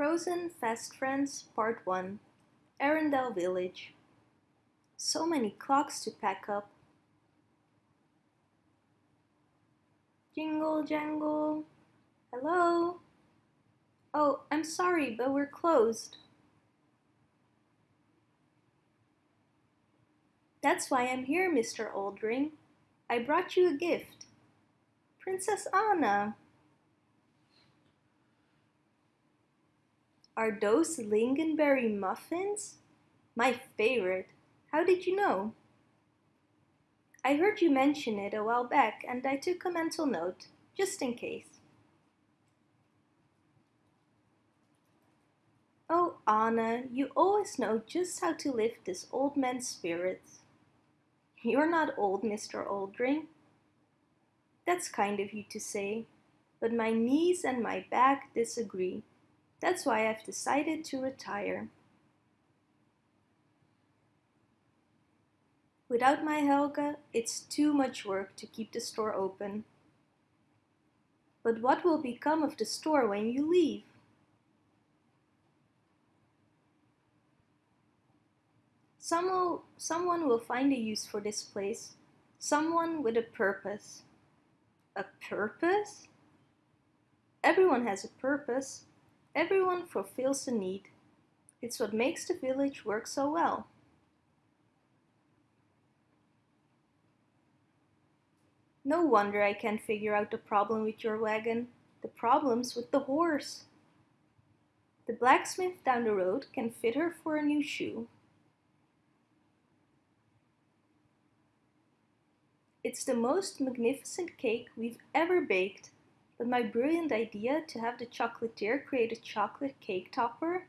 Frozen Fast Friends Part 1 Arendelle Village So many clocks to pack up. Jingle jangle. Hello? Oh, I'm sorry, but we're closed. That's why I'm here, Mr. Oldring. I brought you a gift. Princess Anna. Are those lingonberry muffins? My favorite. How did you know? I heard you mention it a while back and I took a mental note, just in case. Oh, Anna, you always know just how to lift this old man's spirits. You're not old, Mr. Oldring. That's kind of you to say, but my knees and my back disagree. That's why I've decided to retire. Without my Helga, it's too much work to keep the store open. But what will become of the store when you leave? Some will, someone will find a use for this place. Someone with a purpose. A purpose? Everyone has a purpose. Everyone fulfills a need. It's what makes the village work so well. No wonder I can't figure out the problem with your wagon. The problem's with the horse. The blacksmith down the road can fit her for a new shoe. It's the most magnificent cake we've ever baked but my brilliant idea to have the chocolatier create a chocolate cake topper,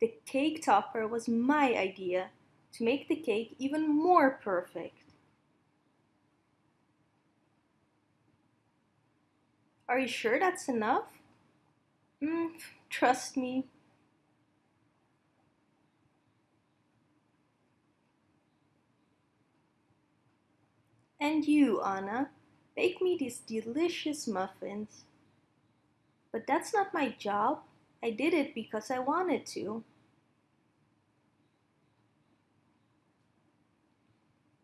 the cake topper was my idea to make the cake even more perfect. Are you sure that's enough? Mm, trust me. And you, Anna, Bake me these delicious muffins. But that's not my job. I did it because I wanted to.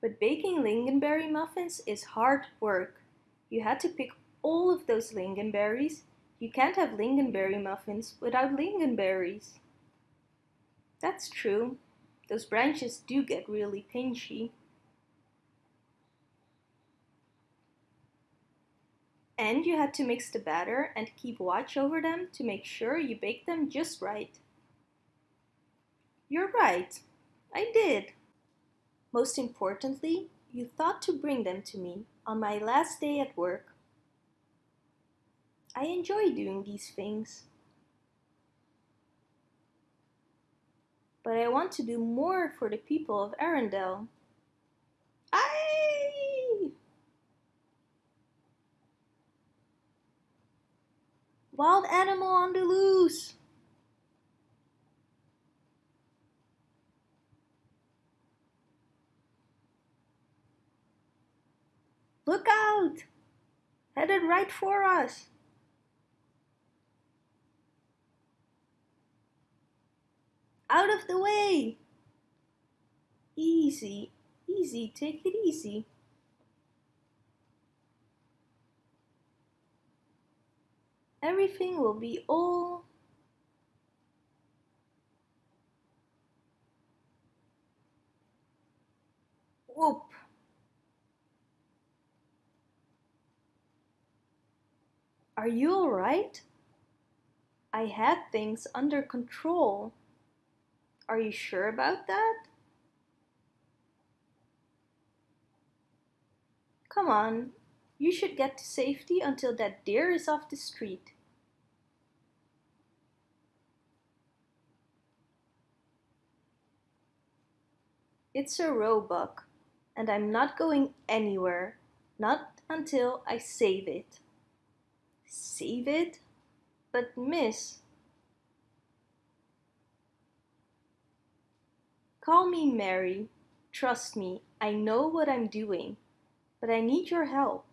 But baking lingonberry muffins is hard work. You had to pick all of those lingonberries. You can't have lingonberry muffins without lingonberries. That's true. Those branches do get really pinchy. And you had to mix the batter and keep watch over them to make sure you bake them just right. You're right, I did. Most importantly, you thought to bring them to me on my last day at work. I enjoy doing these things. But I want to do more for the people of Arendelle. Wild animal on the loose! Look out! Headed right for us! Out of the way! Easy, easy, take it easy. Everything will be all whoop Are you alright? I had things under control. Are you sure about that? Come on, you should get to safety until that deer is off the street. It's a roebuck, and I'm not going anywhere, not until I save it. Save it? But miss, Call me Mary. Trust me, I know what I'm doing, but I need your help.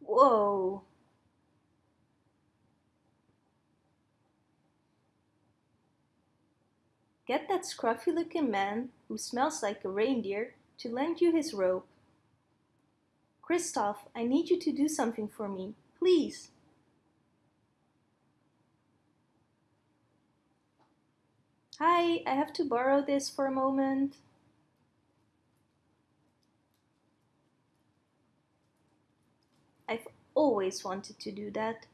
Whoa. Get that scruffy looking man, who smells like a reindeer, to lend you his rope. Kristoff, I need you to do something for me, please. Hi, I have to borrow this for a moment. I've always wanted to do that.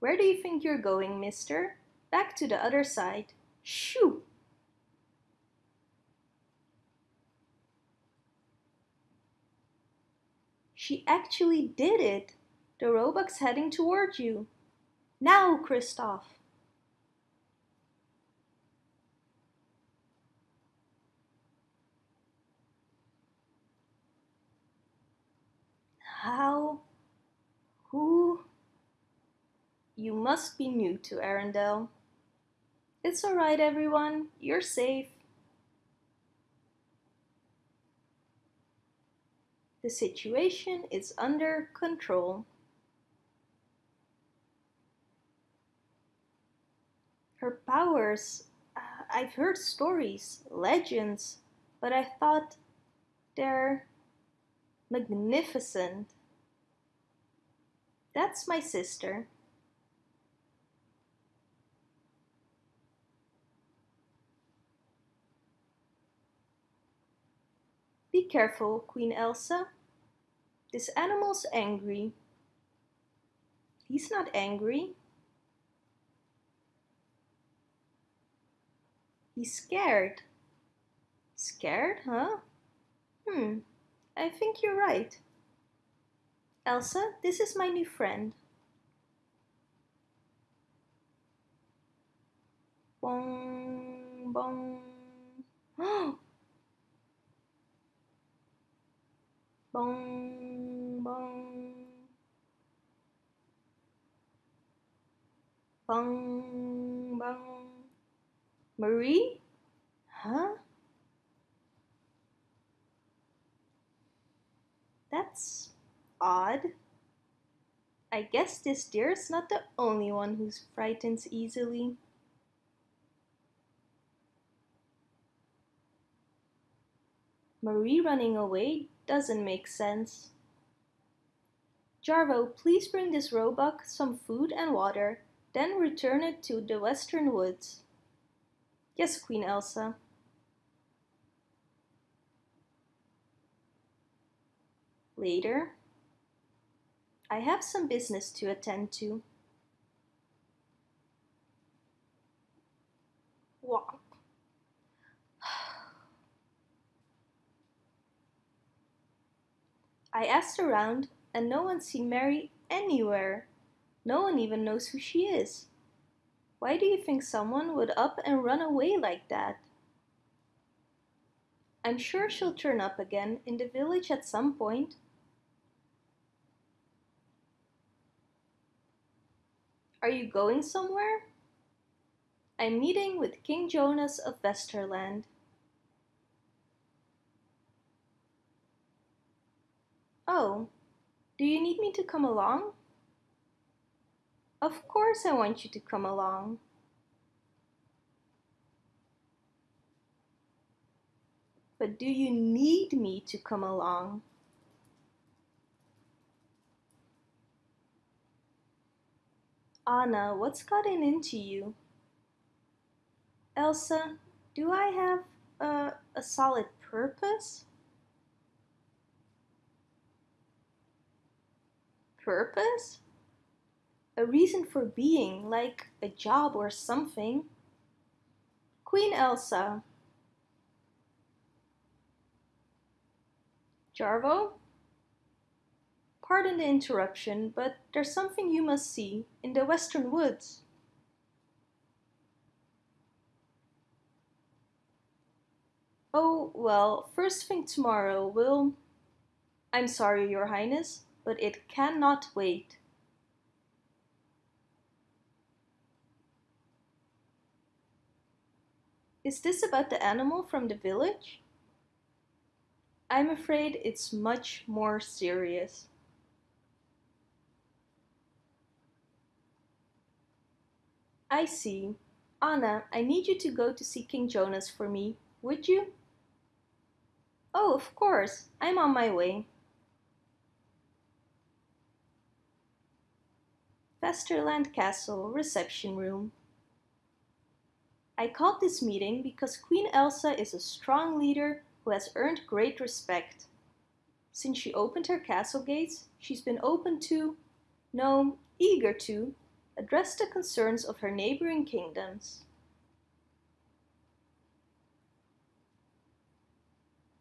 Where do you think you're going, mister? Back to the other side. Shoo! She actually did it! The roebuck's heading toward you. Now, Kristoff! How? Who? You must be new to Arendelle. It's alright everyone, you're safe. The situation is under control. Her powers, uh, I've heard stories, legends, but I thought they're magnificent. That's my sister. Be careful, Queen Elsa. This animal's angry. He's not angry. He's scared. Scared, huh? Hmm, I think you're right. Elsa, this is my new friend. Bong, bong. bong, bong. Bong, bong. Marie? Huh? That's odd. I guess this deer's not the only one who frightens easily. Marie running away doesn't make sense. Jarvo, please bring this roebuck some food and water, then return it to the western woods. Yes, Queen Elsa. Later, I have some business to attend to. I asked around and no one seen Mary anywhere. No one even knows who she is. Why do you think someone would up and run away like that? I'm sure she'll turn up again in the village at some point. Are you going somewhere? I'm meeting with King Jonas of Vesterland. Oh, do you need me to come along? Of course I want you to come along. But do you need me to come along? Anna, what's gotten into you? Elsa, do I have a, a solid purpose? Purpose? a reason for being, like a job or something. Queen Elsa. Jarvo? Pardon the interruption, but there's something you must see in the western woods. Oh, well, first thing tomorrow will... I'm sorry, your highness, but it cannot wait. Is this about the animal from the village? I'm afraid it's much more serious. I see. Anna, I need you to go to see King Jonas for me, would you? Oh, of course, I'm on my way. Vesterland Castle Reception Room I called this meeting because Queen Elsa is a strong leader who has earned great respect. Since she opened her castle gates, she's been open to, no, eager to, address the concerns of her neighboring kingdoms.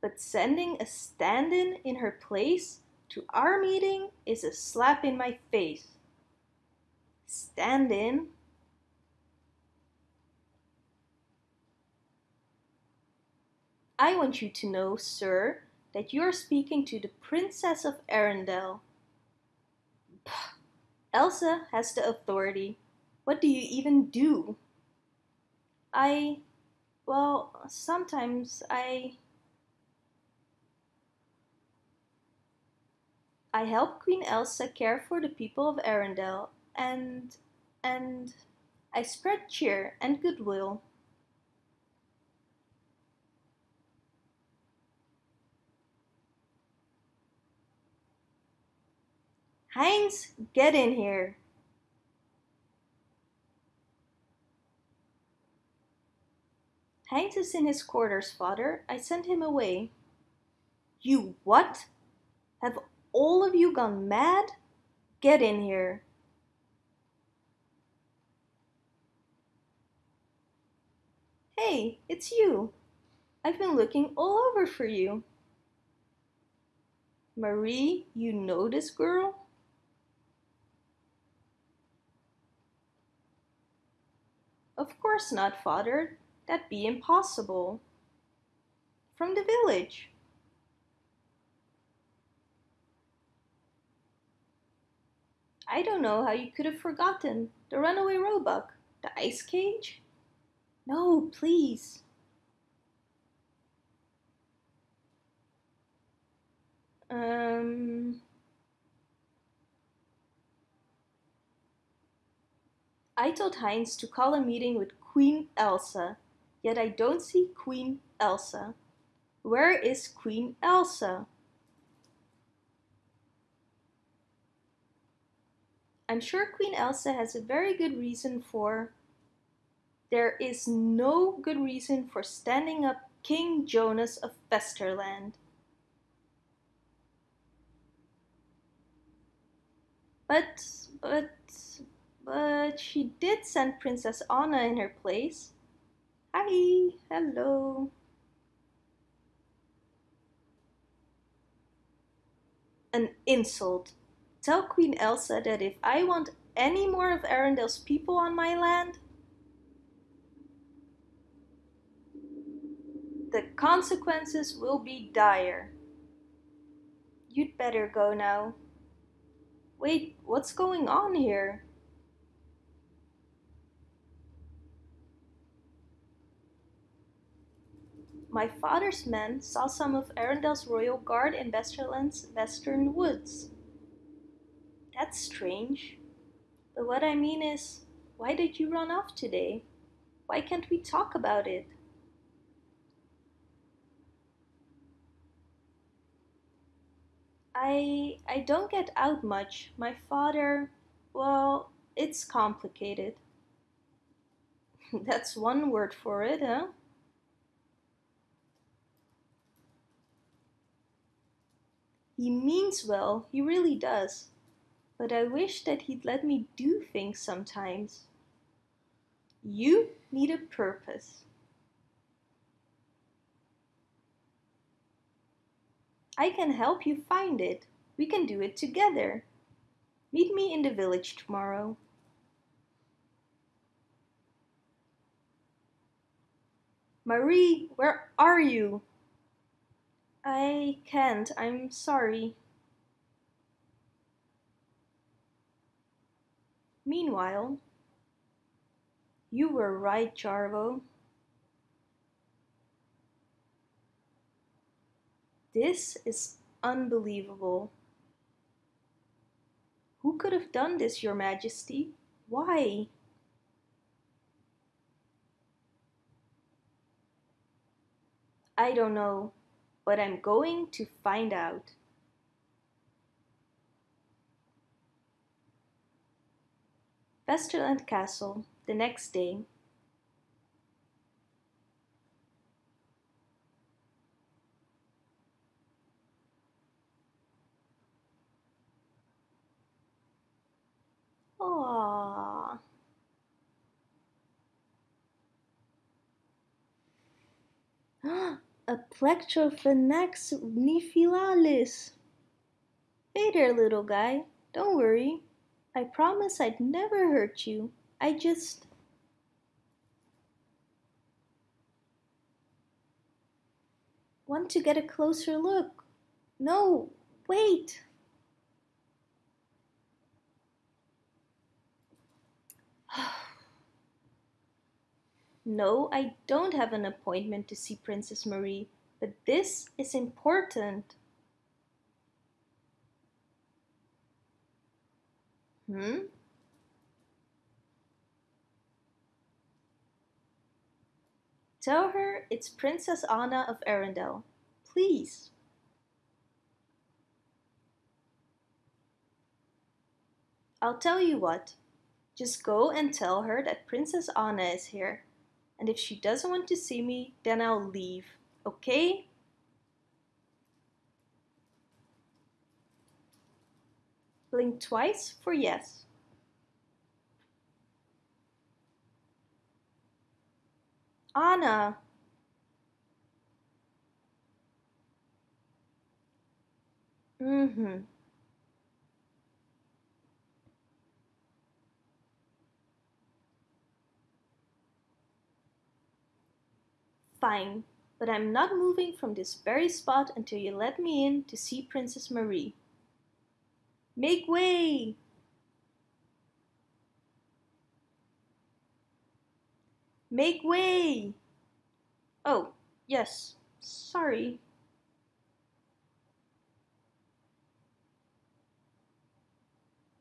But sending a stand-in in her place to our meeting is a slap in my face. Stand-in? I want you to know, sir, that you are speaking to the Princess of Arendelle. Elsa has the authority. What do you even do? I, well, sometimes I... I help Queen Elsa care for the people of Arendelle and, and I spread cheer and goodwill. Heinz, get in here. Heinz is in his quarters, father. I sent him away. You what? Have all of you gone mad? Get in here. Hey, it's you. I've been looking all over for you. Marie, you know this girl? Of course not, father. That'd be impossible. From the village. I don't know how you could have forgotten. The runaway roebuck. The ice cage? No, please. Um... I told Heinz to call a meeting with Queen Elsa, yet I don't see Queen Elsa. Where is Queen Elsa? I'm sure Queen Elsa has a very good reason for... There is no good reason for standing up King Jonas of Vesterland. But, but, but she did send Princess Anna in her place. Hi, hello. An insult. Tell Queen Elsa that if I want any more of Arendelle's people on my land, the consequences will be dire. You'd better go now. Wait, what's going on here? My father's men saw some of Arendelle's royal guard in Vesterland's western woods. That's strange. But what I mean is, why did you run off today? Why can't we talk about it? I, I don't get out much. My father, well, it's complicated. That's one word for it, huh? He means well, he really does. But I wish that he'd let me do things sometimes. You need a purpose. I can help you find it. We can do it together. Meet me in the village tomorrow. Marie, where are you? I can't, I'm sorry. Meanwhile, you were right, Jarvo. This is unbelievable. Who could have done this, your majesty? Why? I don't know, but I'm going to find out. Vesterland Castle, the next day. A Plectrophenax nivalis. Hey there, little guy. Don't worry. I promise I'd never hurt you. I just... want to get a closer look. No, wait. No, I don't have an appointment to see Princess Marie, but this is important. Hmm? Tell her it's Princess Anna of Arendelle. Please. I'll tell you what. Just go and tell her that Princess Anna is here and if she doesn't want to see me, then I'll leave, okay? Blink twice for yes. Anna. Mm-hmm. Fine, but I'm not moving from this very spot until you let me in to see Princess Marie. Make way! Make way! Oh, yes, sorry.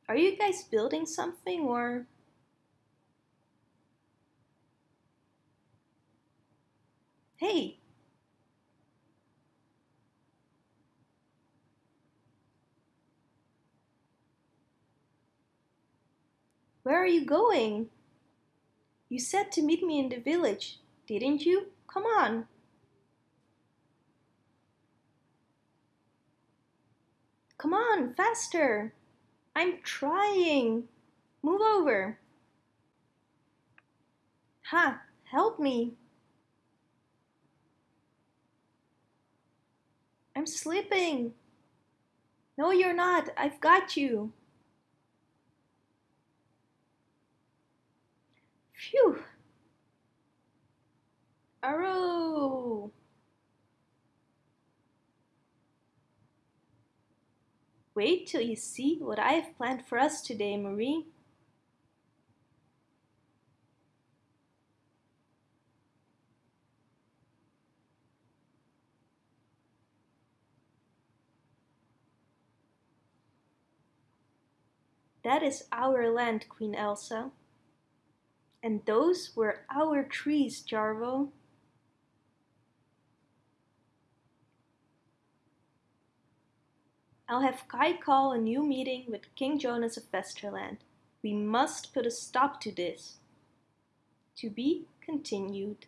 Are you guys building something or Hey! Where are you going? You said to meet me in the village, didn't you? Come on. Come on, faster. I'm trying. Move over. Ha, help me. I'm slipping. No, you're not. I've got you. Phew. Arrow. Wait till you see what I have planned for us today, Marie. That is our land, Queen Elsa. And those were our trees, Jarvo. I'll have Kai call a new meeting with King Jonas of Vesterland. We must put a stop to this. To be continued.